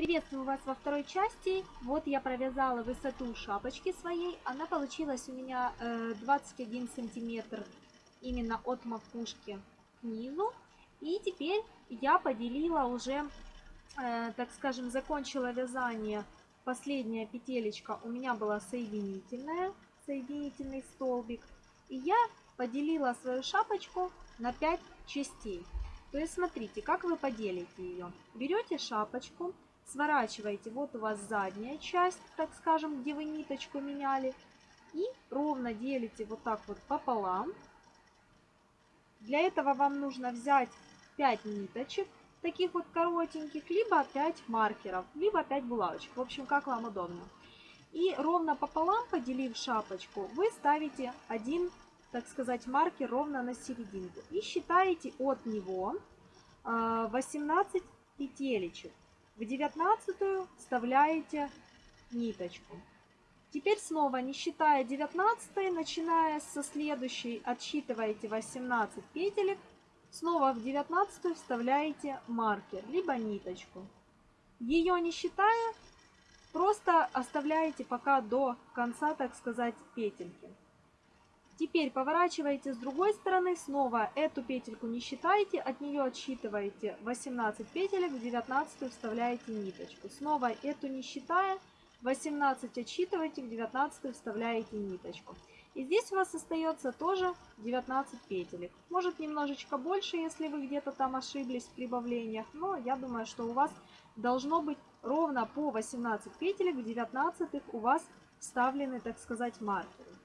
Приветствую вас во второй части. Вот я провязала высоту шапочки своей. Она получилась у меня 21 э, сантиметр именно от макушки к низу. И теперь я поделила уже, э, так скажем, закончила вязание. Последняя петелечка у меня была соединительная, соединительный столбик. И я поделила свою шапочку на 5 частей. То есть смотрите, как вы поделите ее. Берете шапочку, сворачиваете, вот у вас задняя часть, так скажем, где вы ниточку меняли, и ровно делите вот так вот пополам. Для этого вам нужно взять 5 ниточек, таких вот коротеньких, либо 5 маркеров, либо 5 булавочек, в общем, как вам удобно. И ровно пополам, поделив шапочку, вы ставите один, так сказать, маркер ровно на серединку. И считаете от него 18 а, петелечек. В девятнадцатую вставляете ниточку. Теперь снова, не считая 19, начиная со следующей, отсчитываете 18 петелек. Снова в 19 вставляете маркер, либо ниточку. Ее не считая, просто оставляете пока до конца, так сказать, петельки. Теперь поворачиваете с другой стороны, снова эту петельку не считаете, от нее отсчитываете 18 петелек, в 19 вставляете ниточку. Снова эту не считая, 18 отсчитываете, в 19 вставляете ниточку. И здесь у вас остается тоже 19 петелек. Может немножечко больше, если вы где-то там ошиблись в прибавлениях, но я думаю, что у вас должно быть ровно по 18 петелек, в 19 у вас вставлены, так сказать, маркеры.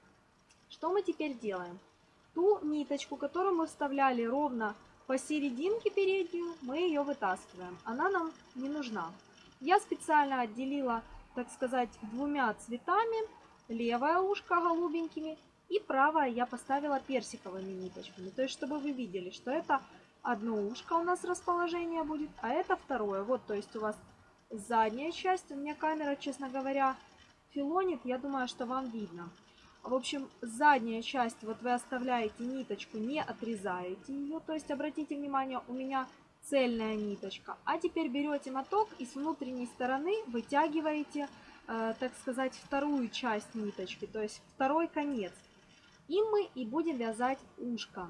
Что мы теперь делаем? Ту ниточку, которую мы вставляли ровно посерединке переднюю, мы ее вытаскиваем. Она нам не нужна. Я специально отделила, так сказать, двумя цветами. Левое ушко голубенькими и правое я поставила персиковыми ниточками. То есть, чтобы вы видели, что это одно ушко у нас расположение будет, а это второе. Вот, то есть у вас задняя часть. У меня камера, честно говоря, филонит. Я думаю, что вам видно. В общем, задняя часть, вот вы оставляете ниточку, не отрезаете ее. То есть, обратите внимание, у меня цельная ниточка. А теперь берете моток и с внутренней стороны вытягиваете, э, так сказать, вторую часть ниточки, то есть второй конец. И мы и будем вязать ушко.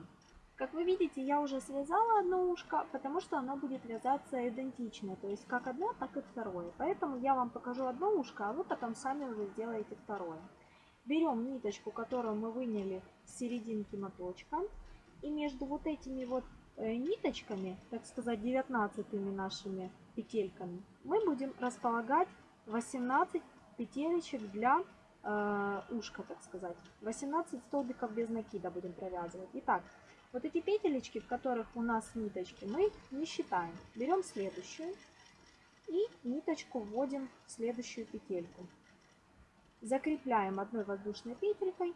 Как вы видите, я уже связала одно ушко, потому что оно будет вязаться идентично, то есть как одно, так и второе. Поэтому я вам покажу одно ушко, а вы потом сами уже сделаете второе. Берем ниточку, которую мы выняли с серединки моточка. И между вот этими вот э, ниточками, так сказать, 19 нашими петельками, мы будем располагать 18 петелечек для э, ушка, так сказать. 18 столбиков без накида будем провязывать. Итак, вот эти петелечки, в которых у нас ниточки, мы не считаем. Берем следующую и ниточку вводим в следующую петельку. Закрепляем одной воздушной петелькой.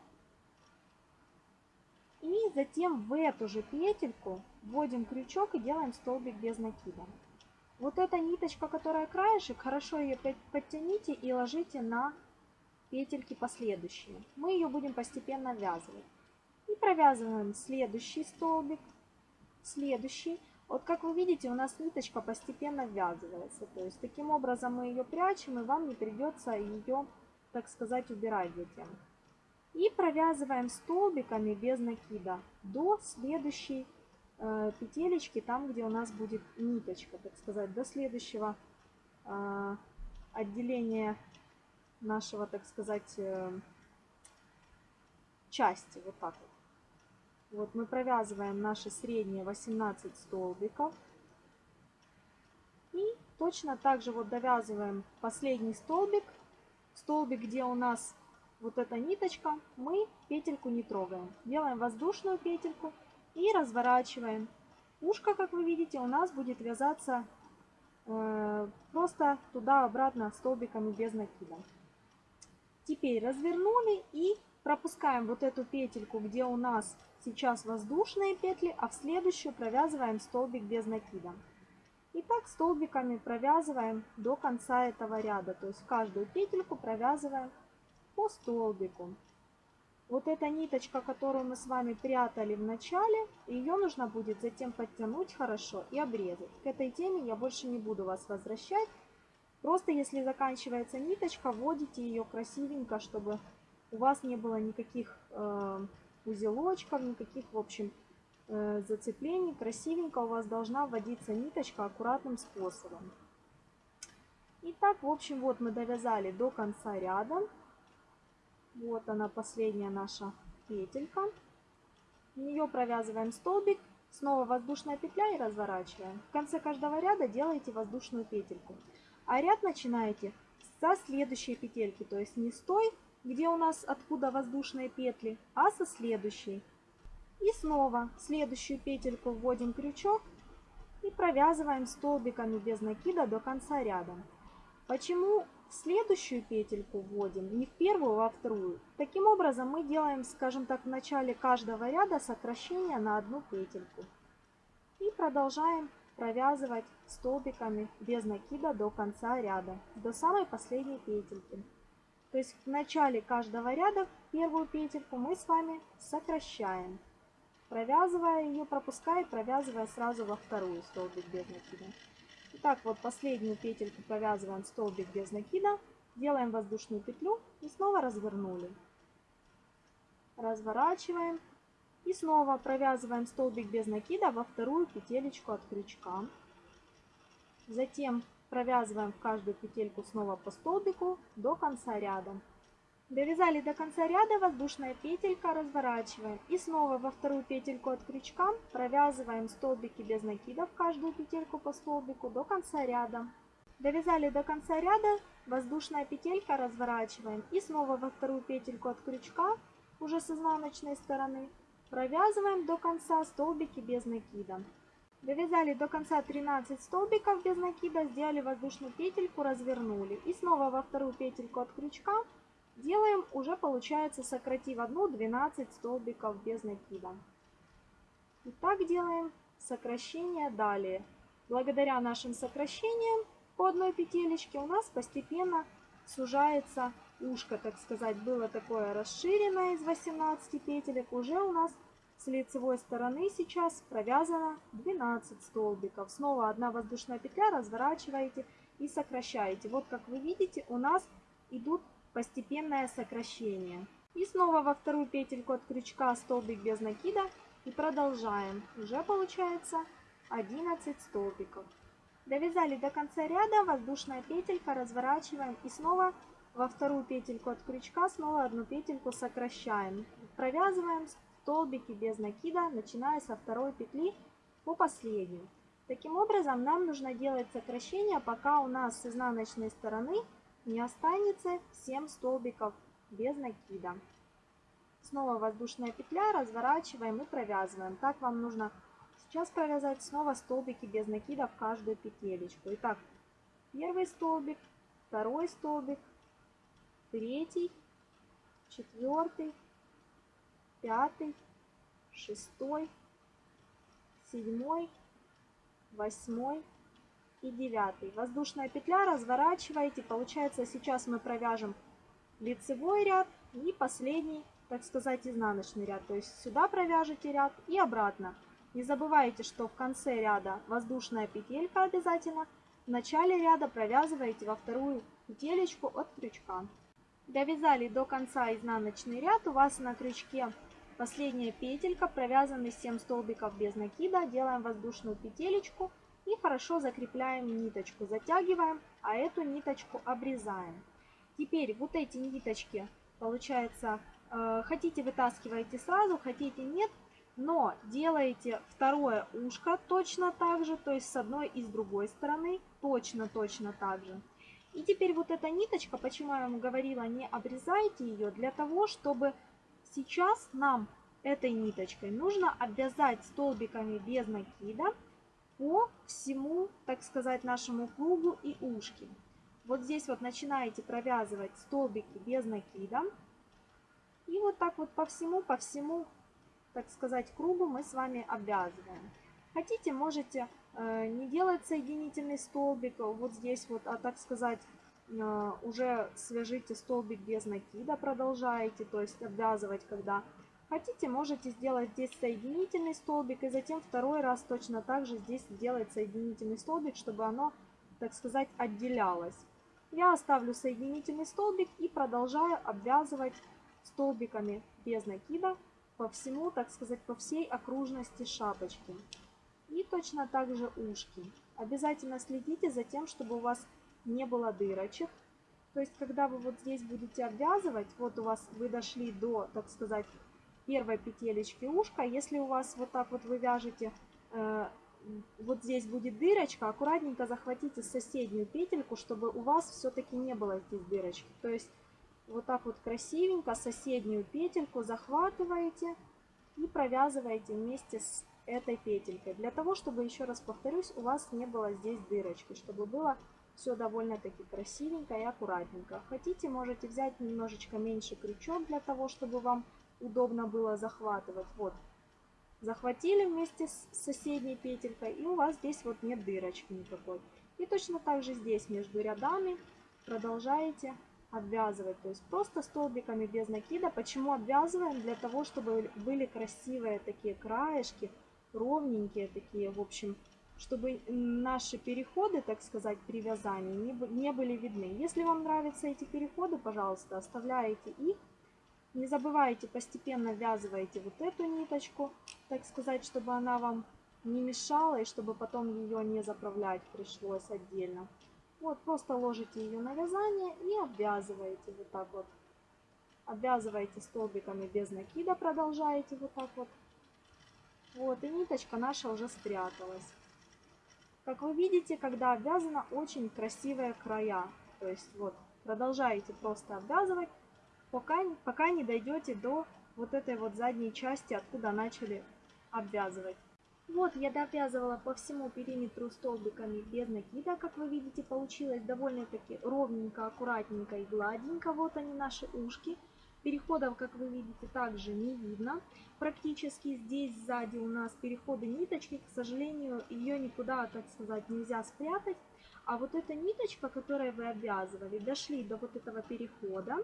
И затем в эту же петельку вводим крючок и делаем столбик без накида. Вот эта ниточка, которая краешек, хорошо ее подтяните и ложите на петельки последующие. Мы ее будем постепенно ввязывать. И провязываем следующий столбик, следующий. Вот как вы видите, у нас ниточка постепенно ввязывается. То есть таким образом мы ее прячем, и вам не придется ее так сказать, убирать затем. И провязываем столбиками без накида до следующей э, петелечки, там, где у нас будет ниточка, так сказать, до следующего э, отделения нашего, так сказать, э, части. Вот так вот. Вот мы провязываем наши средние 18 столбиков. И точно так же вот довязываем последний столбик столбик, где у нас вот эта ниточка, мы петельку не трогаем. Делаем воздушную петельку и разворачиваем. Ушко, как вы видите, у нас будет вязаться э, просто туда-обратно столбиками без накида. Теперь развернули и пропускаем вот эту петельку, где у нас сейчас воздушные петли, а в следующую провязываем столбик без накида. И так столбиками провязываем до конца этого ряда. То есть каждую петельку провязываем по столбику. Вот эта ниточка, которую мы с вами прятали в начале, ее нужно будет затем подтянуть хорошо и обрезать. К этой теме я больше не буду вас возвращать. Просто если заканчивается ниточка, вводите ее красивенько, чтобы у вас не было никаких э, узелочков, никаких, в общем, зацеплений. Красивенько у вас должна вводиться ниточка аккуратным способом. Итак, в общем, вот мы довязали до конца ряда. Вот она, последняя наша петелька. В нее провязываем столбик, снова воздушная петля и разворачиваем. В конце каждого ряда делаете воздушную петельку. А ряд начинаете со следующей петельки, то есть не с той, где у нас откуда воздушные петли, а со следующей. И снова следующую петельку вводим крючок и провязываем столбиками без накида до конца ряда. Почему следующую петельку вводим не в первую, а во вторую? Таким образом мы делаем, скажем так, в начале каждого ряда сокращение на одну петельку. И продолжаем провязывать столбиками без накида до конца ряда, до самой последней петельки. То есть в начале каждого ряда первую петельку мы с вами сокращаем, провязывая ее, пропуская провязывая сразу во вторую столбик без накида. Итак, вот последнюю петельку провязываем столбик без накида, делаем воздушную петлю и снова развернули. Разворачиваем и снова провязываем столбик без накида во вторую петелечку от крючка. Затем провязываем в каждую петельку снова по столбику до конца ряда. Довязали до конца ряда, воздушная петелька, разворачиваем. И снова во вторую петельку от крючка провязываем столбики без накида в каждую петельку по столбику до конца ряда. Довязали до конца ряда, воздушная петелька, разворачиваем. И снова во вторую петельку от крючка, уже с изнаночной стороны, Провязываем до конца столбики без накида. Довязали до конца 13 столбиков без накида, сделали воздушную петельку, развернули. И снова во вторую петельку от крючка делаем, уже получается, сократив одну, 12 столбиков без накида. И так делаем сокращение далее. Благодаря нашим сокращениям по одной петелечке у нас постепенно сужается ушко, так сказать, было такое расширенное из 18 петелек, уже у нас с лицевой стороны сейчас провязано 12 столбиков. Снова одна воздушная петля, разворачиваете и сокращаете. Вот как вы видите, у нас идут постепенное сокращение. И снова во вторую петельку от крючка столбик без накида и продолжаем. Уже получается 11 столбиков. Довязали до конца ряда, воздушная петелька, разворачиваем и снова во вторую петельку от крючка снова одну петельку сокращаем. Провязываем столбики без накида, начиная со второй петли по последней. Таким образом, нам нужно делать сокращение, пока у нас с изнаночной стороны не останется 7 столбиков без накида. Снова воздушная петля, разворачиваем и провязываем. Так вам нужно сейчас провязать снова столбики без накида в каждую петелечку. Итак, первый столбик, второй столбик, третий, четвертый, пятый, шестой, седьмой, восьмой и девятый. Воздушная петля разворачиваете. Получается, сейчас мы провяжем лицевой ряд и последний, так сказать, изнаночный ряд. То есть сюда провяжете ряд и обратно. Не забывайте, что в конце ряда воздушная петелька обязательно. В начале ряда провязываете во вторую петелечку от крючка. Довязали до конца изнаночный ряд. У вас на крючке последняя петелька, провязаны 7 столбиков без накида. Делаем воздушную петелечку и хорошо закрепляем ниточку. Затягиваем, а эту ниточку обрезаем. Теперь вот эти ниточки, получается, э, хотите вытаскиваете сразу, хотите нет. Но делаете второе ушко точно так же, то есть с одной и с другой стороны точно-точно так же. И теперь вот эта ниточка, почему я вам говорила, не обрезайте ее, для того, чтобы сейчас нам этой ниточкой нужно обвязать столбиками без накида по всему, так сказать, нашему кругу и ушки. Вот здесь вот начинаете провязывать столбики без накида. И вот так вот по всему, по всему, так сказать, кругу мы с вами обвязываем. Хотите, можете Э, не делать соединительный столбик вот здесь вот, а так сказать, э, уже свяжите столбик без накида, продолжаете, то есть обвязывать, когда хотите, можете сделать здесь соединительный столбик и затем второй раз точно так же здесь сделать соединительный столбик, чтобы оно, так сказать, отделялось. я оставлю соединительный столбик и продолжаю обвязывать столбиками без накида по всему, так сказать, по всей окружности шапочки. И точно так же ушки. Обязательно следите за тем, чтобы у вас не было дырочек. То есть, когда вы вот здесь будете обвязывать, вот у вас вы дошли до, так сказать, первой петелечки ушка. Если у вас вот так вот вы вяжете, э, вот здесь будет дырочка, аккуратненько захватите соседнюю петельку, чтобы у вас все-таки не было здесь дырочки. То есть, вот так вот красивенько соседнюю петельку захватываете и провязываете вместе с этой петелькой. Для того, чтобы, еще раз повторюсь, у вас не было здесь дырочки, чтобы было все довольно-таки красивенько и аккуратненько. Хотите, можете взять немножечко меньше крючок для того, чтобы вам удобно было захватывать. Вот, захватили вместе с соседней петелькой, и у вас здесь вот нет дырочки никакой. И точно так же здесь между рядами продолжаете обвязывать. То есть просто столбиками без накида. Почему обвязываем? Для того, чтобы были красивые такие краешки, ровненькие такие, в общем, чтобы наши переходы, так сказать, при вязании не, были видны. Если вам нравятся эти переходы, пожалуйста, оставляете их. Не забывайте, постепенно ввязывайте вот эту ниточку, так сказать, чтобы она вам не мешала и чтобы потом ее не заправлять пришлось отдельно. Вот, просто ложите ее на вязание и обвязываете вот так вот. Обвязываете столбиками без накида, продолжаете вот так вот. Вот, и ниточка наша уже спряталась. Как вы видите, когда обвязано, очень красивые края. То есть вот, продолжаете просто обвязывать, пока, пока не дойдете до вот этой вот задней части, откуда начали обвязывать. Вот я довязывала по всему периметру столбиками без накида, как вы видите, получилось довольно-таки ровненько, аккуратненько и гладенько. Вот они наши ушки. Переходов, как вы видите, также не видно. Практически здесь сзади у нас переходы ниточки. К сожалению, ее никуда, так сказать, нельзя спрятать. А вот эта ниточка, которой вы обвязывали, дошли до вот этого перехода.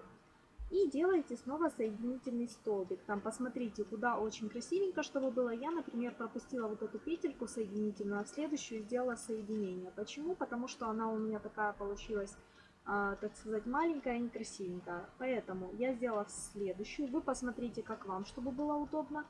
И делаете снова соединительный столбик. Там посмотрите, куда очень красивенько, чтобы было. Я, например, пропустила вот эту петельку соединительную, а в следующую сделала соединение. Почему? Потому что она у меня такая получилась, э, так сказать, маленькая и некрасивенькая. Поэтому я сделала следующую. Вы посмотрите, как вам, чтобы было удобно.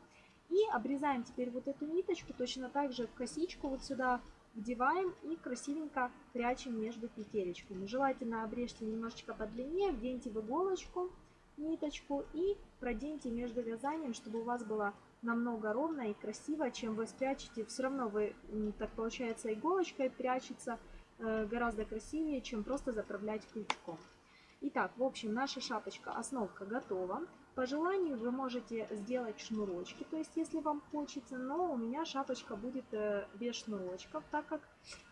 И обрезаем теперь вот эту ниточку точно так же в косичку вот сюда вдеваем и красивенько прячем между петелечками. Желательно обрежьте немножечко подлиннее, вденьте в иголочку ниточку и проденьте между вязанием, чтобы у вас было намного ровно и красиво, чем вы спрячете. Все равно вы, так получается, иголочкой прячется э, гораздо красивее, чем просто заправлять крючком. Итак, в общем, наша шапочка, основка готова. По желанию вы можете сделать шнурочки, то есть если вам хочется, но у меня шапочка будет э, без шнурочков, так как,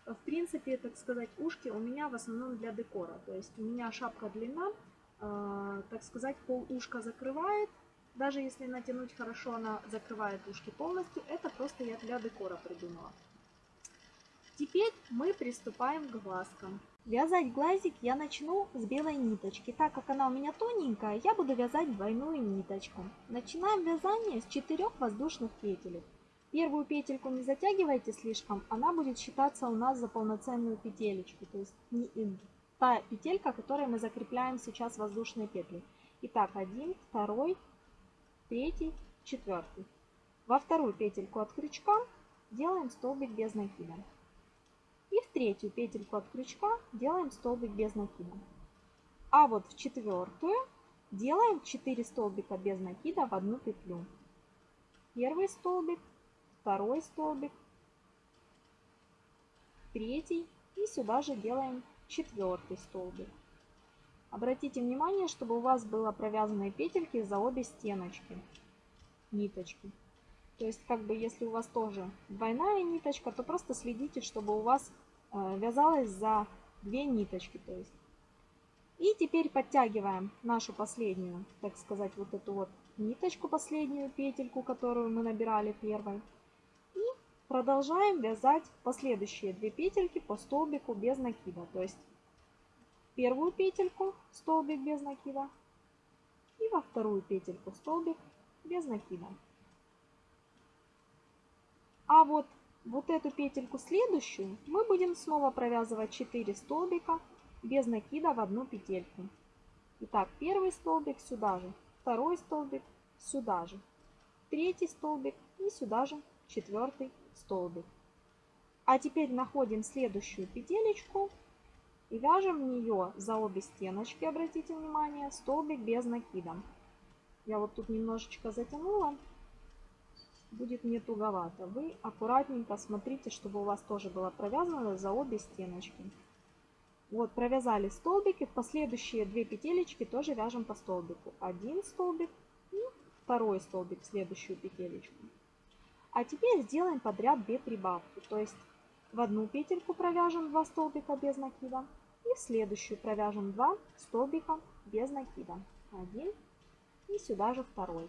в принципе, так сказать, ушки у меня в основном для декора. То есть у меня шапка длина так сказать, пол ушка закрывает. Даже если натянуть хорошо, она закрывает ушки полностью. Это просто я для декора придумала. Теперь мы приступаем к глазкам. Вязать глазик я начну с белой ниточки. Так как она у меня тоненькая, я буду вязать двойную ниточку. Начинаем вязание с 4 воздушных петелек. Первую петельку не затягивайте слишком, она будет считаться у нас за полноценную петелечку. То есть та петелька, которой мы закрепляем сейчас воздушные петли. Итак, один, второй, третий, четвертый. Во вторую петельку от крючка делаем столбик без накида. И в третью петельку от крючка делаем столбик без накида. А вот в четвертую делаем 4 столбика без накида в одну петлю. Первый столбик, второй столбик, третий и сюда же делаем четвертый столбик. Обратите внимание, чтобы у вас было провязаны петельки за обе стеночки ниточки. То есть, как бы, если у вас тоже двойная ниточка, то просто следите, чтобы у вас э, вязалось за две ниточки. То есть. И теперь подтягиваем нашу последнюю, так сказать, вот эту вот ниточку, последнюю петельку, которую мы набирали первой. Продолжаем вязать последующие две петельки по столбику без накида. То есть первую петельку столбик без накида и во вторую петельку столбик без накида. А вот, вот эту петельку следующую мы будем снова провязывать 4 столбика без накида в одну петельку. Итак, первый столбик сюда же, второй столбик сюда же, третий столбик и сюда же четвертый столбик. А теперь находим следующую петелечку и вяжем в нее за обе стеночки, обратите внимание, столбик без накида. Я вот тут немножечко затянула, будет не туговато. Вы аккуратненько смотрите, чтобы у вас тоже было провязано за обе стеночки. Вот, провязали столбики, в последующие две петелечки тоже вяжем по столбику. Один столбик и второй столбик в следующую петелечку. А теперь сделаем подряд две прибавки, то есть в одну петельку провяжем 2 столбика без накида и в следующую провяжем 2 столбика без накида. Один и сюда же второй.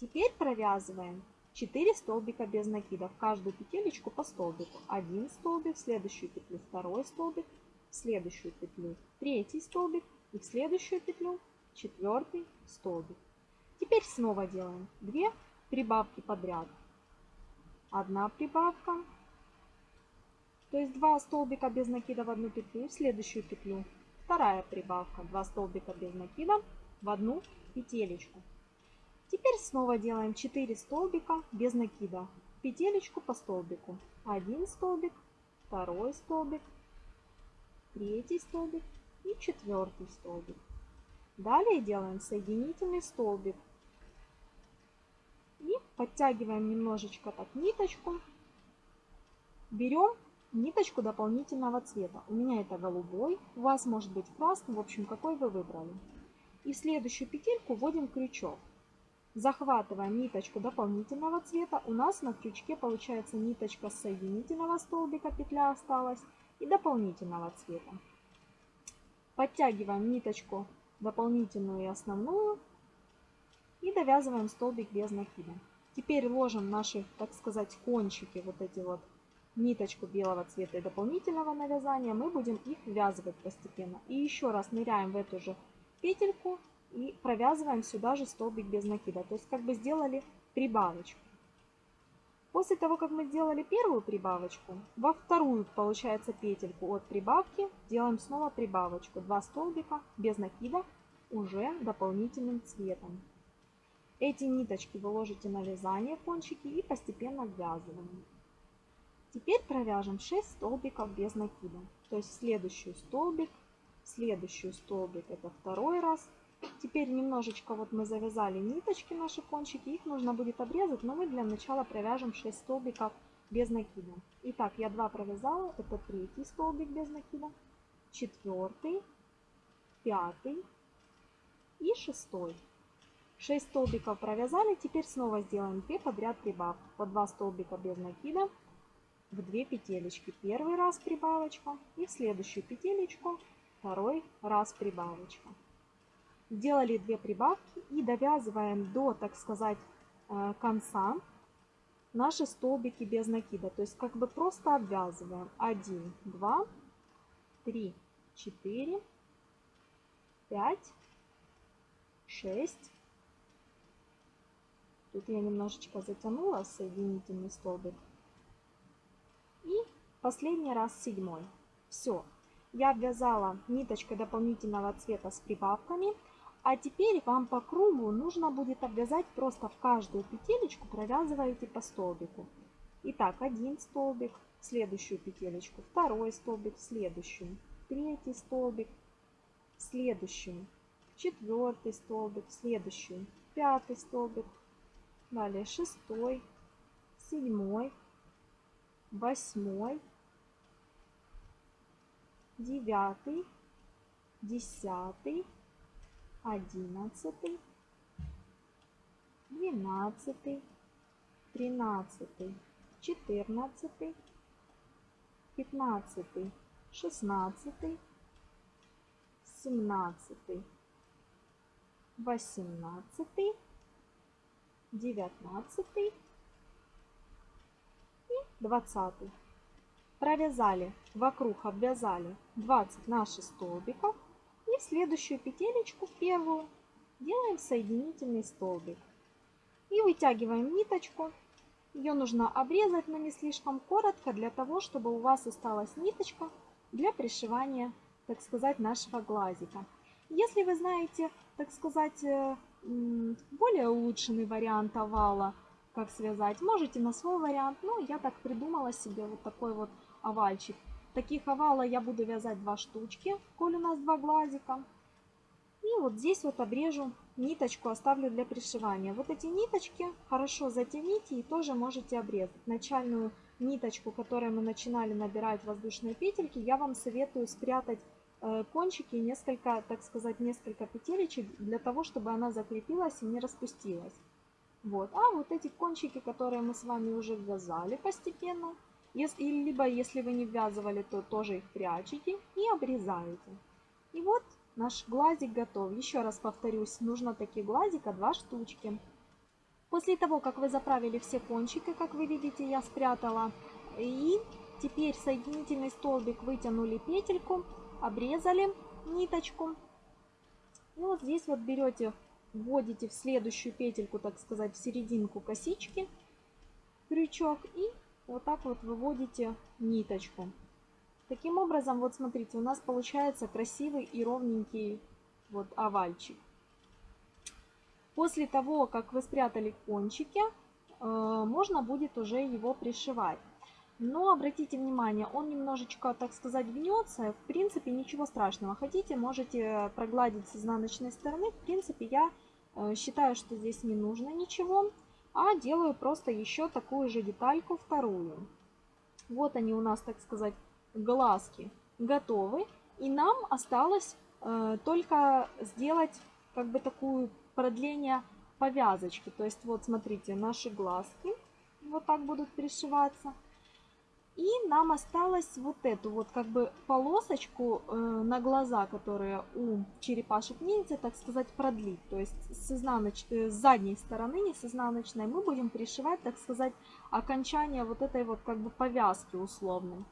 Теперь провязываем 4 столбика без накида в каждую петелечку по столбику. Один столбик, в следующую петлю второй столбик, в следующую петлю третий столбик и в следующую петлю четвертый столбик. Теперь снова делаем 2 прибавки подряд. Одна прибавка, то есть 2 столбика без накида в одну петлю, в следующую петлю вторая прибавка, 2 столбика без накида в одну петелечку. Теперь снова делаем 4 столбика без накида. Петелечку по столбику. Один столбик, второй столбик, третий столбик и четвертый столбик. Далее делаем соединительный столбик. Подтягиваем немножечко так ниточку. Берем ниточку дополнительного цвета. У меня это голубой, у вас может быть красный, в общем, какой вы выбрали. И в следующую петельку вводим крючок. Захватываем ниточку дополнительного цвета. У нас на крючке получается ниточка соединительного столбика, петля осталась, и дополнительного цвета. Подтягиваем ниточку дополнительную и основную и довязываем столбик без накида. Теперь ложим наши, так сказать, кончики, вот эти вот ниточку белого цвета и дополнительного навязания. Мы будем их ввязывать постепенно. И еще раз ныряем в эту же петельку и провязываем сюда же столбик без накида. То есть как бы сделали прибавочку. После того, как мы сделали первую прибавочку, во вторую, получается, петельку от прибавки делаем снова прибавочку. Два столбика без накида уже дополнительным цветом. Эти ниточки вы ложите на вязание кончики и постепенно ввязываем. Теперь провяжем 6 столбиков без накида. То есть следующий столбик, следующий столбик это второй раз, Теперь немножечко вот мы завязали ниточки, наши кончики, их нужно будет обрезать, но мы для начала провяжем 6 столбиков без накида. Итак, я 2 провязала, это третий столбик без накида, четвертый, пятый и шестой. 6 столбиков провязали, теперь снова сделаем 2 подряд прибавки, по 2 столбика без накида в 2 петелечки. Первый раз прибавочка и в следующую петелечку второй раз прибавочка. Сделали две прибавки и довязываем до, так сказать, э, конца наши столбики без накида. То есть как бы просто обвязываем. 1, 2, 3, 4, 5, 6. Тут я немножечко затянула соединительный столбик. И последний раз седьмой. Все. Я обвязала ниточкой дополнительного цвета с прибавками. А теперь вам по кругу нужно будет обвязать просто в каждую петелечку, провязываете по столбику. Итак, один столбик, следующую петелечку, второй столбик, следующую, третий столбик, следующую, четвертый столбик, следующую, пятый столбик, далее шестой, седьмой, восьмой, девятый, десятый, одиннадцатый, двенадцатый, тринадцатый, четырнадцатый, пятнадцатый, шестнадцатый, семнадцатый, восемнадцатый, девятнадцатый и двадцатый. Провязали вокруг, обвязали 20 наших столбиков в следующую петелечку, первую, делаем соединительный столбик. И вытягиваем ниточку. Ее нужно обрезать, но не слишком коротко, для того, чтобы у вас осталась ниточка для пришивания так сказать, нашего глазика. Если вы знаете, так сказать, э, более улучшенный вариант овала, как связать, можете на свой вариант. Ну, я так придумала себе вот такой вот овальчик. Таких овала я буду вязать два штучки, коль у нас два глазика. И вот здесь вот обрежу ниточку, оставлю для пришивания. Вот эти ниточки хорошо затяните и тоже можете обрезать. Начальную ниточку, которой мы начинали набирать воздушные петельки, я вам советую спрятать э, кончики несколько, так сказать, несколько петелечек для того, чтобы она закрепилась и не распустилась. Вот. А вот эти кончики, которые мы с вами уже ввязали постепенно, если, либо если вы не ввязывали, то тоже их прячете и обрезаете. И вот наш глазик готов. Еще раз повторюсь, нужно таких глазика два штучки. После того, как вы заправили все кончики, как вы видите, я спрятала. И теперь соединительный столбик вытянули петельку, обрезали ниточку. И вот здесь вот берете, вводите в следующую петельку, так сказать, в серединку косички крючок и вот так вот выводите ниточку. Таким образом, вот смотрите, у нас получается красивый и ровненький вот овальчик. После того, как вы спрятали кончики, э, можно будет уже его пришивать. Но обратите внимание, он немножечко, так сказать, гнется. В принципе, ничего страшного. Хотите, можете прогладить с изнаночной стороны. В принципе, я э, считаю, что здесь не нужно ничего а делаю просто еще такую же детальку вторую. Вот они у нас, так сказать, глазки готовы. И нам осталось э, только сделать как бы такую продление повязочки. То есть вот смотрите, наши глазки вот так будут пришиваться. И нам осталось вот эту вот как бы полосочку э, на глаза, которые у черепашек ниндзя, так сказать, продлить. То есть с, иznaноч... э, с задней стороны, не с изнаночной, мы будем пришивать, так сказать, окончание вот этой вот как бы повязки условной.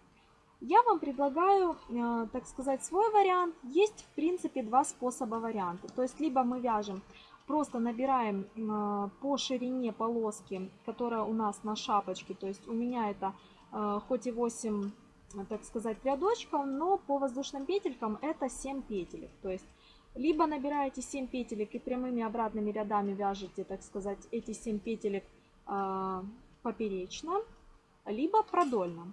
Я вам предлагаю, э, так сказать, свой вариант. Есть, в принципе, два способа варианта. То есть либо мы вяжем просто набираем э, по ширине полоски, которая у нас на шапочке, то есть у меня это хоть и 8, так сказать, рядочков, но по воздушным петелькам это 7 петелек. То есть либо набираете 7 петелек и прямыми обратными рядами вяжете, так сказать, эти 7 петелек э, поперечно, либо продольно.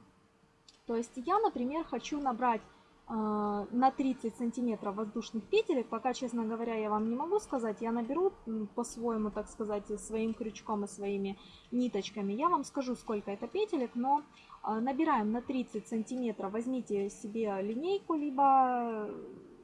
То есть я, например, хочу набрать на 30 сантиметров воздушных петелек. Пока, честно говоря, я вам не могу сказать. Я наберу по-своему, так сказать, своим крючком и своими ниточками. Я вам скажу, сколько это петелек, но а, набираем на 30 сантиметров. Возьмите себе линейку, либо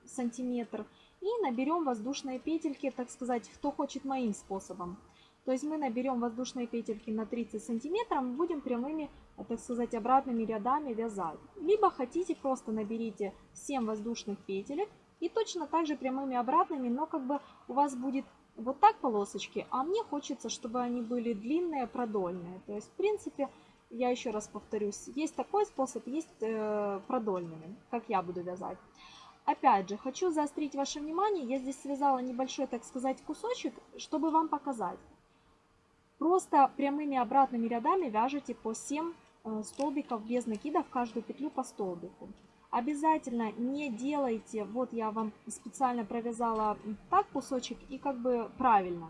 сантиметр. И наберем воздушные петельки, так сказать, кто хочет моим способом. То есть мы наберем воздушные петельки на 30 сантиметров, будем прямыми, так сказать, обратными рядами вязать. Либо хотите, просто наберите 7 воздушных петелек и точно так же прямыми обратными, но как бы у вас будет вот так полосочки, а мне хочется, чтобы они были длинные, продольные. То есть, в принципе, я еще раз повторюсь, есть такой способ, есть э, продольными, как я буду вязать. Опять же, хочу заострить ваше внимание, я здесь связала небольшой, так сказать, кусочек, чтобы вам показать. Просто прямыми обратными рядами вяжете по 7 э, столбиков без накида в каждую петлю по столбику. Обязательно не делайте, вот я вам специально провязала так кусочек и как бы правильно.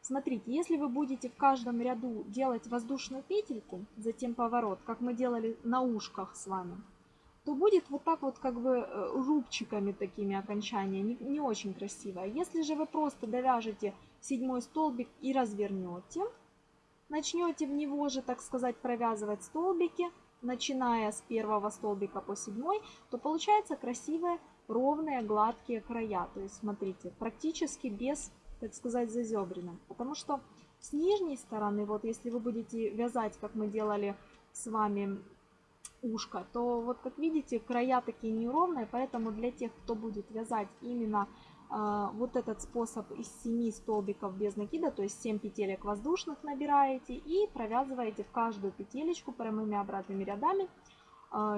Смотрите, если вы будете в каждом ряду делать воздушную петельку, затем поворот, как мы делали на ушках с вами, то будет вот так вот как бы э, рубчиками такими окончания, не, не очень красиво. Если же вы просто довяжете седьмой столбик и развернете, начнете в него же, так сказать, провязывать столбики, начиная с первого столбика по седьмой, то получается красивые, ровные, гладкие края. То есть, смотрите, практически без, так сказать, зазебрина. Потому что с нижней стороны, вот если вы будете вязать, как мы делали с вами ушко, то вот как видите, края такие неровные, поэтому для тех, кто будет вязать именно вот этот способ из 7 столбиков без накида, то есть 7 петелек воздушных набираете и провязываете в каждую петелечку прямыми обратными рядами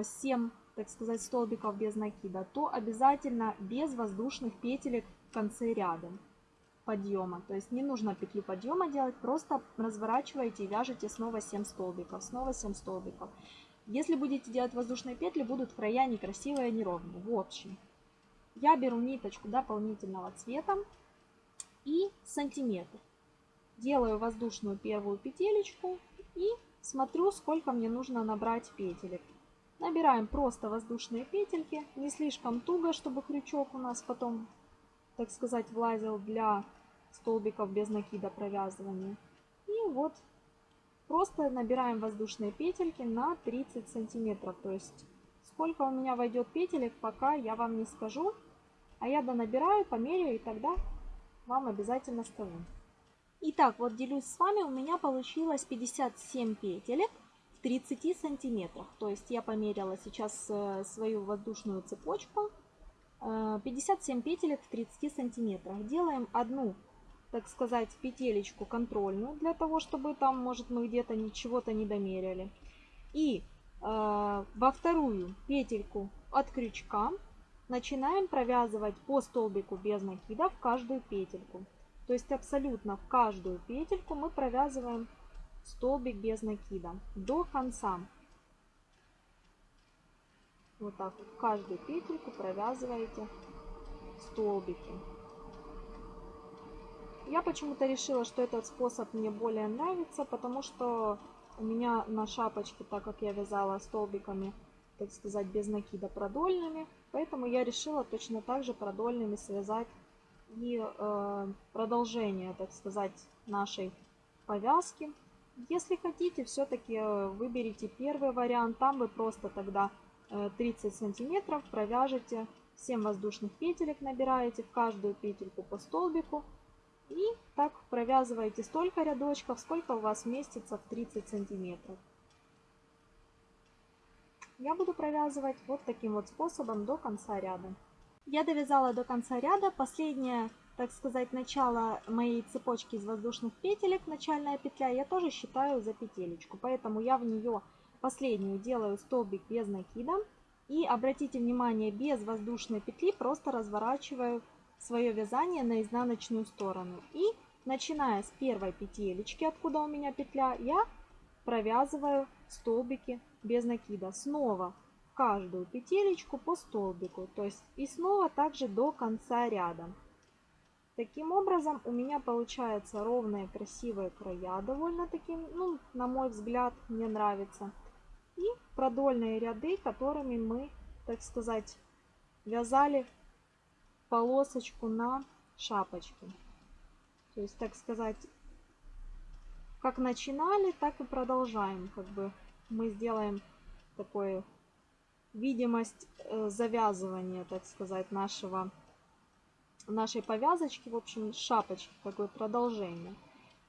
7, а, так сказать, столбиков без накида, то обязательно без воздушных петелек в конце ряда подъема. То есть не нужно петлю подъема делать, просто разворачиваете и вяжете снова 7 столбиков, снова 7 столбиков. Если будете делать воздушные петли, будут края некрасивые, неровные. В общем, я беру ниточку дополнительного цвета и сантиметр. Делаю воздушную первую петелечку и смотрю, сколько мне нужно набрать петелек. Набираем просто воздушные петельки, не слишком туго, чтобы крючок у нас потом, так сказать, влазил для столбиков без накида провязывания. И вот просто набираем воздушные петельки на 30 сантиметров. То есть сколько у меня войдет петелек, пока я вам не скажу. А я донабираю, померяю и тогда вам обязательно скажу. Итак, вот делюсь с вами, у меня получилось 57 петелек в 30 сантиметрах. То есть я померила сейчас э, свою воздушную цепочку. 57 э, петелек в 30 сантиметрах. Делаем одну, так сказать, петелечку контрольную, для того, чтобы там, может, мы где-то ничего-то не домеряли. И э, во вторую петельку от крючка начинаем провязывать по столбику без накида в каждую петельку. То есть абсолютно в каждую петельку мы провязываем столбик без накида до конца. Вот так в каждую петельку провязываете столбики. Я почему-то решила, что этот способ мне более нравится, потому что у меня на шапочке, так как я вязала столбиками, так сказать, без накида продольными, поэтому я решила точно так же продольными связать и э, продолжение, так сказать, нашей повязки. Если хотите, все-таки э, выберите первый вариант. Там вы просто тогда 30 э, сантиметров провяжете 7 воздушных петелек, набираете в каждую петельку по столбику. И так провязываете столько рядочков, сколько у вас вместится в 30 сантиметров. Я буду провязывать вот таким вот способом до конца ряда. Я довязала до конца ряда. Последнее, так сказать, начало моей цепочки из воздушных петелек, начальная петля, я тоже считаю за петелечку. Поэтому я в нее последнюю делаю столбик без накида. И обратите внимание, без воздушной петли просто разворачиваю свое вязание на изнаночную сторону. И начиная с первой петелечки, откуда у меня петля, я провязываю столбики без накида. Снова каждую петелечку по столбику, то есть и снова также до конца ряда. Таким образом у меня получаются ровные красивые края, довольно таки, ну, на мой взгляд, мне нравится. И продольные ряды, которыми мы, так сказать, вязали полосочку на шапочке. То есть, так сказать, как начинали, так и продолжаем. Как бы мы сделаем такой видимость э, завязывания, так сказать, нашего, нашей повязочки, в общем, шапочки, такое продолжение.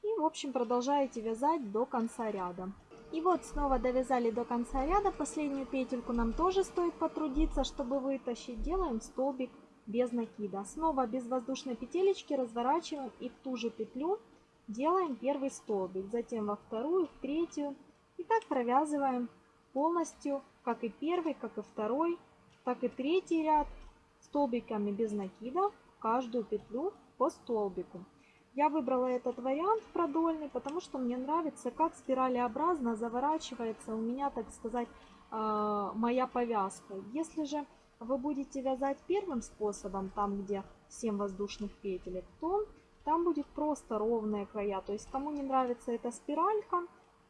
И, в общем, продолжаете вязать до конца ряда. И вот снова довязали до конца ряда. Последнюю петельку нам тоже стоит потрудиться, чтобы вытащить. Делаем столбик без накида. Снова без воздушной петелечки разворачиваем и в ту же петлю делаем первый столбик. Затем во вторую, в третью. И так провязываем полностью как и первый, как и второй, так и третий ряд столбиками без накида в каждую петлю по столбику. Я выбрала этот вариант продольный, потому что мне нравится, как спиралеобразно заворачивается у меня, так сказать, э, моя повязка. Если же вы будете вязать первым способом, там где 7 воздушных петелек, то там будет просто ровные края. То есть кому не нравится эта спиралька,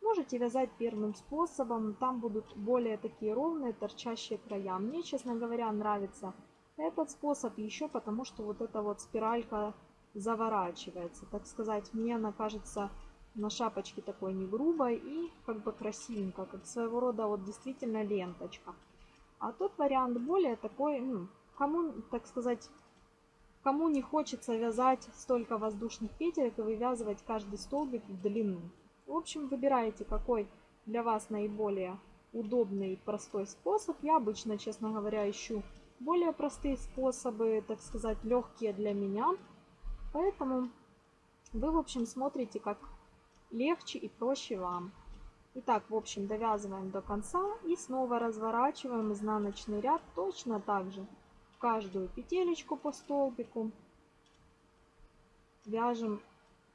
Можете вязать первым способом, там будут более такие ровные торчащие края. Мне, честно говоря, нравится этот способ еще потому, что вот эта вот спиралька заворачивается. Так сказать, мне она кажется на шапочке такой не грубой и как бы красивенько, как своего рода вот действительно ленточка. А тот вариант более такой, ну, кому, так сказать, кому не хочется вязать столько воздушных петелек и вывязывать каждый столбик в длину. В общем, выбираете, какой для вас наиболее удобный и простой способ. Я обычно, честно говоря, ищу более простые способы, так сказать, легкие для меня. Поэтому вы, в общем, смотрите, как легче и проще вам. Итак, в общем, довязываем до конца и снова разворачиваем изнаночный ряд точно так же. В каждую петелечку по столбику вяжем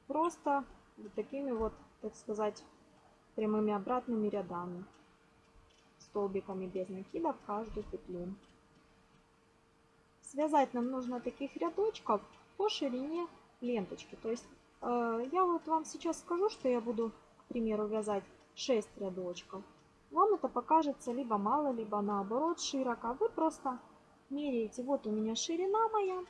просто вот такими вот так сказать, прямыми обратными рядами, столбиками без накида в каждую петлю. связать нам нужно таких рядочков по ширине ленточки. То есть э, я вот вам сейчас скажу, что я буду, к примеру, вязать 6 рядочков. Вам это покажется либо мало, либо наоборот широко. Вы просто меряете. Вот у меня ширина моя,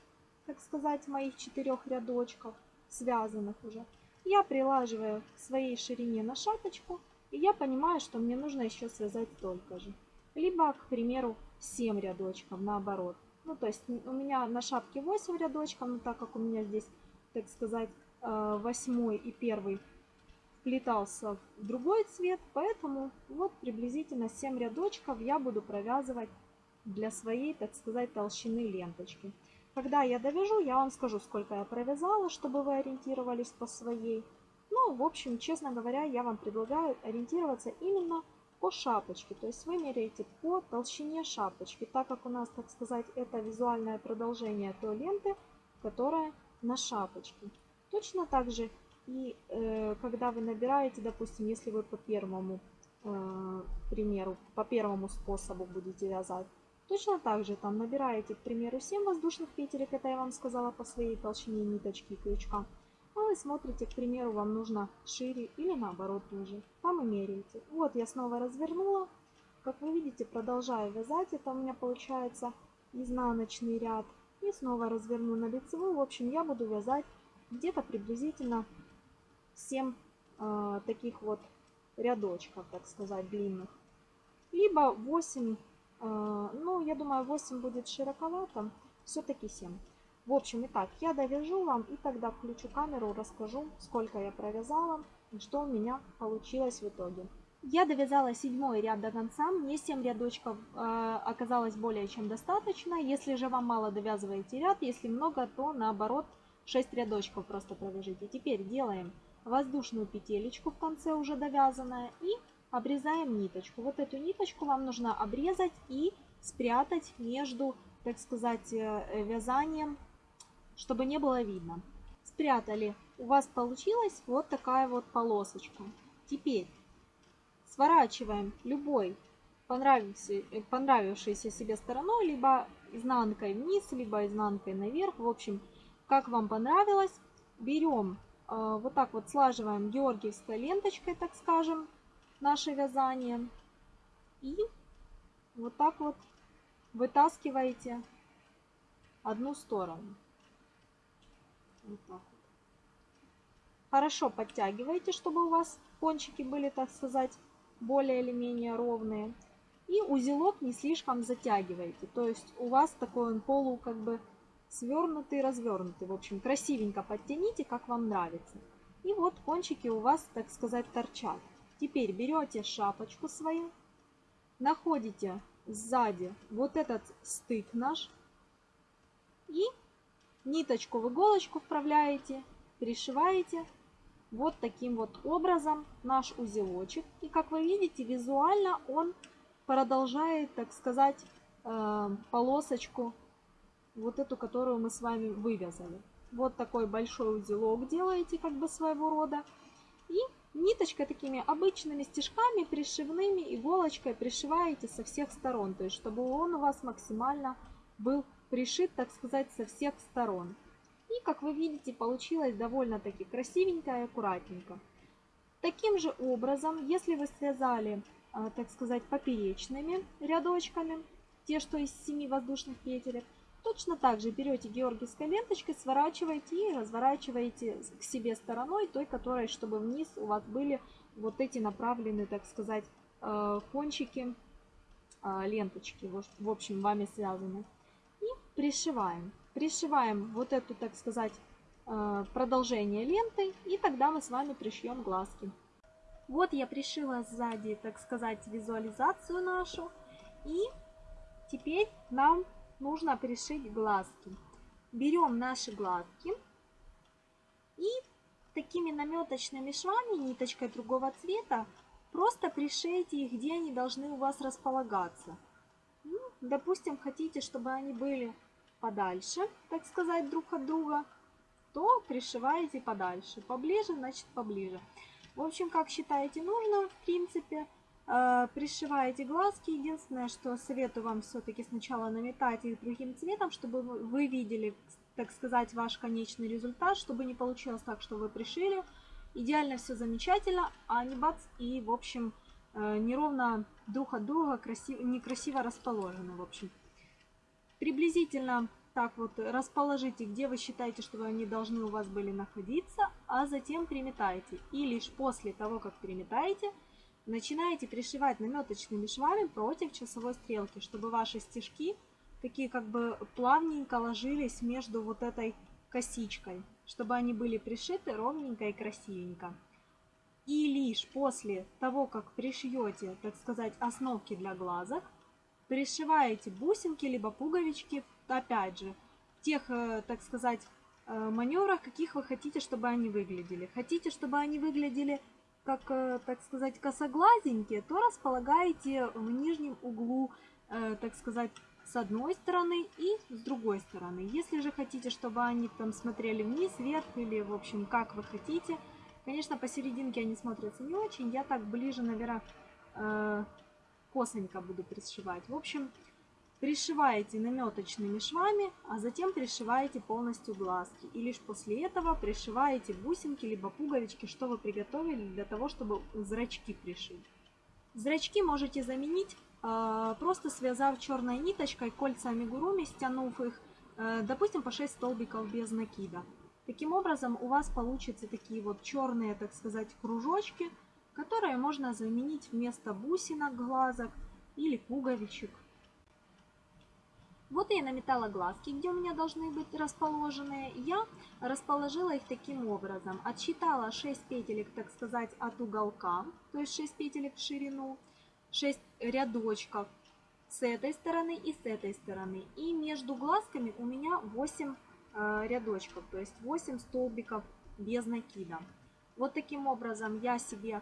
так сказать, моих четырех рядочков, связанных уже. Я прилаживаю к своей ширине на шапочку, и я понимаю, что мне нужно еще связать столько же. Либо, к примеру, 7 рядочков наоборот. Ну, то есть у меня на шапке 8 рядочков, но так как у меня здесь, так сказать, э, восьмой и первый вплетался в другой цвет, поэтому вот приблизительно 7 рядочков я буду провязывать для своей, так сказать, толщины ленточки. Когда я довяжу, я вам скажу, сколько я провязала, чтобы вы ориентировались по своей. Ну, в общем, честно говоря, я вам предлагаю ориентироваться именно по шапочке. То есть вы меряете по толщине шапочки, так как у нас, так сказать, это визуальное продолжение той ленты, которая на шапочке. Точно так же и э, когда вы набираете, допустим, если вы по первому э, примеру, по первому способу будете вязать, точно так же там набираете, к примеру, 7 воздушных петелек, это я вам сказала по своей толщине ниточки и крючка. А вы смотрите, к примеру, вам нужно шире или наоборот тоже. Там и меряете. Вот я снова развернула. Как вы видите, продолжаю вязать. Это у меня получается изнаночный ряд. И снова разверну на лицевую. В общем, я буду вязать где-то приблизительно 7 э, таких вот рядочков, так сказать, длинных. Либо 8, э, ну, я думаю, 8 будет широковато, все-таки 7. В общем, итак, я довяжу вам и тогда включу камеру, расскажу, сколько я провязала и что у меня получилось в итоге. Я довязала седьмой ряд до конца, мне 7 рядочков э, оказалось более чем достаточно. Если же вам мало довязываете ряд, если много, то наоборот 6 рядочков просто провяжите. Теперь делаем воздушную петелечку в конце уже довязанная и обрезаем ниточку. Вот эту ниточку вам нужно обрезать и спрятать между, так сказать, э, вязанием, чтобы не было видно. Спрятали. У вас получилась вот такая вот полосочка. Теперь сворачиваем любой э, понравившейся себе стороной, либо изнанкой вниз, либо изнанкой наверх. В общем, как вам понравилось. Берем а, вот так вот слаживаем георгиевской ленточкой, так скажем, наше вязание. И вот так вот вытаскиваете одну сторону. Вот так вот. Хорошо подтягиваете, чтобы у вас кончики были, так сказать, более или менее ровные. И узелок не слишком затягиваете. То есть у вас такой он полу как бы свернутый, развернутый. В общем, красивенько подтяните, как вам нравится. И вот кончики у вас, так сказать, торчат. Теперь берете шапочку свою, находите сзади вот этот стык наш и ниточку в иголочку вправляете, пришиваете вот таким вот образом наш узелочек. И как вы видите, визуально он продолжает, так сказать, э, полосочку вот эту, которую мы с вами вывязали. Вот такой большой узелок делаете как бы своего рода. И ниточкой такими обычными стежками, пришивными, иголочкой пришиваете со всех сторон. То есть, чтобы он у вас максимально был пришит, так сказать, со всех сторон. И, как вы видите, получилось довольно-таки красивенько и аккуратненько. Таким же образом, если вы связали, а, так сказать, поперечными рядочками, те, что из 7 воздушных петелек, Точно так же берете георгиевской ленточкой, сворачиваете и разворачиваете к себе стороной, той, которой, чтобы вниз у вас были вот эти направленные, так сказать, э, кончики э, ленточки, в общем, вами связаны. И пришиваем. Пришиваем вот эту, так сказать, э, продолжение ленты, и тогда мы с вами пришьем глазки. Вот я пришила сзади, так сказать, визуализацию нашу. И теперь нам нужно пришить глазки. Берем наши глазки и такими наметочными швами, ниточкой другого цвета, просто пришейте их, где они должны у вас располагаться. Ну, допустим, хотите, чтобы они были подальше, так сказать, друг от друга, то пришиваете подальше. Поближе, значит поближе. В общем, как считаете нужно, в принципе, пришиваете глазки. Единственное, что советую вам все-таки сначала наметать их другим цветом, чтобы вы видели, так сказать, ваш конечный результат, чтобы не получилось так, что вы пришили. Идеально все замечательно, а не бац и, в общем, э, неровно друг от друга красиво, некрасиво расположены, в общем. Приблизительно так вот расположите, где вы считаете, что они должны у вас были находиться, а затем приметайте. И лишь после того, как приметаете, начинаете пришивать наметочными швами против часовой стрелки, чтобы ваши стежки такие как бы плавненько ложились между вот этой косичкой, чтобы они были пришиты ровненько и красивенько. И лишь после того, как пришьете, так сказать, основки для глазок, пришиваете бусинки либо пуговички, опять же, в тех, э, так сказать, э, маневрах, каких вы хотите, чтобы они выглядели. Хотите, чтобы они выглядели как, э, так сказать, косоглазенькие, то располагаете в нижнем углу, э, так сказать, с одной стороны и с другой стороны. Если же хотите, чтобы они там смотрели вниз, вверх или, в общем, как вы хотите. Конечно, посерединке они смотрятся не очень. Я так ближе, наверное, э, косонько буду пришивать. В общем, Пришиваете наметочными швами, а затем пришиваете полностью глазки. И лишь после этого пришиваете бусинки либо пуговички, что вы приготовили для того, чтобы зрачки пришить. Зрачки можете заменить, а, просто связав черной ниточкой кольца амигуруми, стянув их, э, допустим, по 6 столбиков без накида. Таким образом у вас получатся такие вот черные, так сказать, кружочки, которые можно заменить вместо бусинок глазок или пуговичек. Вот я наметала глазки, где у меня должны быть расположены. Я расположила их таким образом. Отсчитала 6 петелек, так сказать, от уголка, то есть 6 петелек в ширину, 6 рядочков с этой стороны и с этой стороны. И между глазками у меня 8 э, рядочков, то есть 8 столбиков без накида. Вот таким образом я себе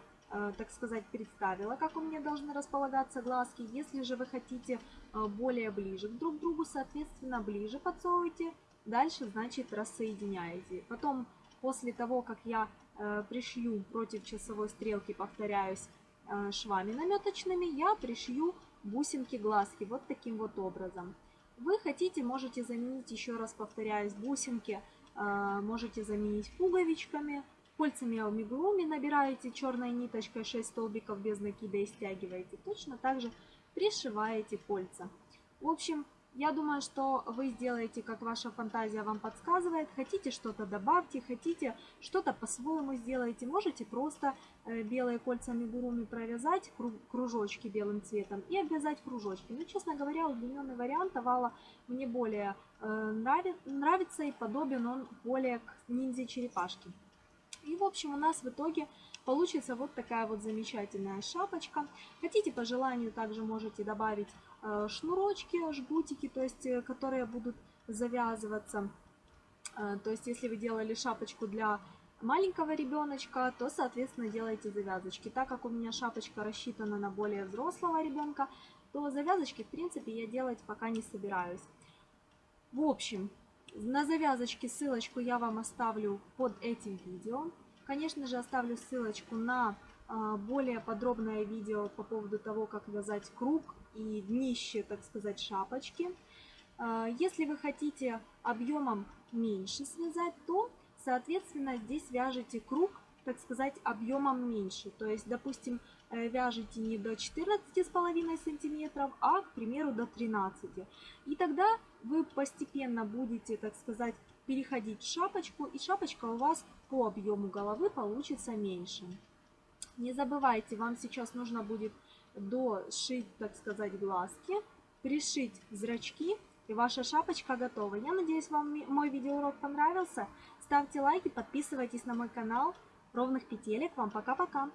так сказать, представила, как у меня должны располагаться глазки. Если же вы хотите э, более ближе друг к другу, соответственно, ближе подсовывайте. Дальше, значит, рассоединяете. Потом, после того, как я э, пришью против часовой стрелки, повторяюсь, швами наметочными, я пришью бусинки глазки вот таким вот образом. Вы хотите, можете заменить, еще раз повторяюсь, бусинки, можете заменить пуговичками, Кольцами амигуруми набираете черной ниточкой 6 столбиков без накида и стягиваете. Точно так же пришиваете кольца. В общем, я думаю, что вы сделаете, как ваша фантазия вам подсказывает. Хотите что-то добавьте, хотите что-то по-своему сделайте. Можете просто э, белые кольца амигуруми провязать, кружочки белым цветом и обвязать кружочки. Но, честно говоря, удлиненный вариант овала мне более э, нравится и подобен он более к ниндзя-черепашке. И, в общем, у нас в итоге получится вот такая вот замечательная шапочка. Хотите, по желанию, также можете добавить э, шнурочки, жгутики, то есть, э, которые будут завязываться. Э, то есть, если вы делали шапочку для маленького ребеночка, то, соответственно, делайте завязочки. Так как у меня шапочка рассчитана на более взрослого ребенка, то завязочки, в принципе, я делать пока не собираюсь. В общем, на завязочке ссылочку я вам оставлю под этим видео. Конечно же, оставлю ссылочку на а, более подробное видео по поводу того, как вязать круг и днище, так сказать, шапочки. А, если вы хотите объемом меньше связать, то, соответственно, здесь вяжите круг, так сказать, объемом меньше. То есть, допустим, вяжете не до 14,5 сантиметров, а, к примеру, до 13. И тогда вы постепенно будете, так сказать, переходить в шапочку, и шапочка у вас по объему головы получится меньше. Не забывайте, вам сейчас нужно будет дошить, так сказать, глазки, пришить зрачки, и ваша шапочка готова. Я надеюсь, вам мой видеоурок понравился. Ставьте лайки, подписывайтесь на мой канал. Ровных петелек. Вам пока-пока.